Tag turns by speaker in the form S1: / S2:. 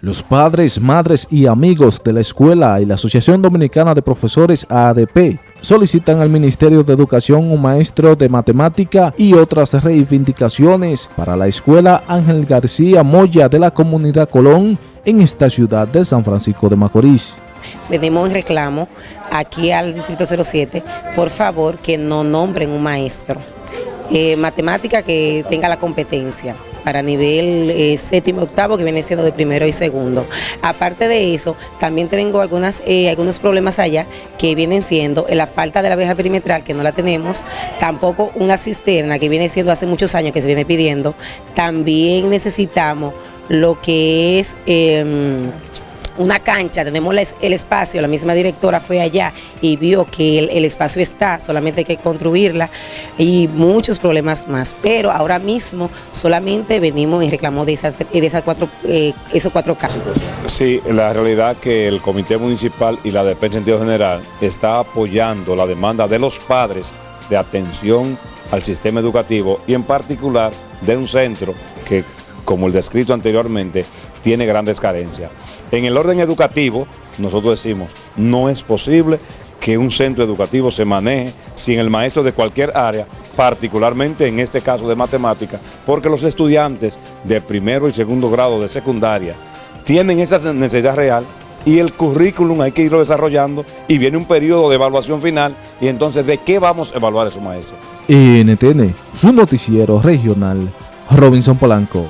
S1: Los padres, madres y amigos de la escuela y la Asociación Dominicana de Profesores ADP solicitan al Ministerio de Educación un maestro de matemática y otras reivindicaciones para la escuela Ángel García Moya de la Comunidad Colón en esta ciudad de San Francisco de Macorís.
S2: Venimos en reclamo aquí al Distrito 07, por favor que no nombren un maestro. Eh, matemática que tenga la competencia para nivel eh, séptimo octavo que viene siendo de primero y segundo. Aparte de eso, también tengo algunas, eh, algunos problemas allá que vienen siendo la falta de la verja perimetral que no la tenemos, tampoco una cisterna que viene siendo hace muchos años que se viene pidiendo, también necesitamos lo que es... Em, una cancha, tenemos el espacio, la misma directora fue allá y vio que el, espacio está, solamente hay que construirla y muchos problemas más. Pero ahora mismo solamente venimos y reclamamos de esas, de esas cuatro, eh, esos cuatro casos.
S3: Sí, la realidad que el Comité Municipal y la DEP en general está apoyando la demanda de los padres de atención al sistema educativo y en particular de un centro que, como el descrito anteriormente, tiene grandes carencias. En el orden educativo, nosotros decimos, no es posible que un centro educativo se maneje sin el maestro de cualquier área, particularmente en este caso de matemática, porque los estudiantes de primero y segundo grado de secundaria tienen esa necesidad real y el currículum hay que irlo desarrollando y viene un periodo de evaluación final y entonces ¿de qué vamos a evaluar a esos maestros?
S1: NTN, su noticiero regional, Robinson Polanco.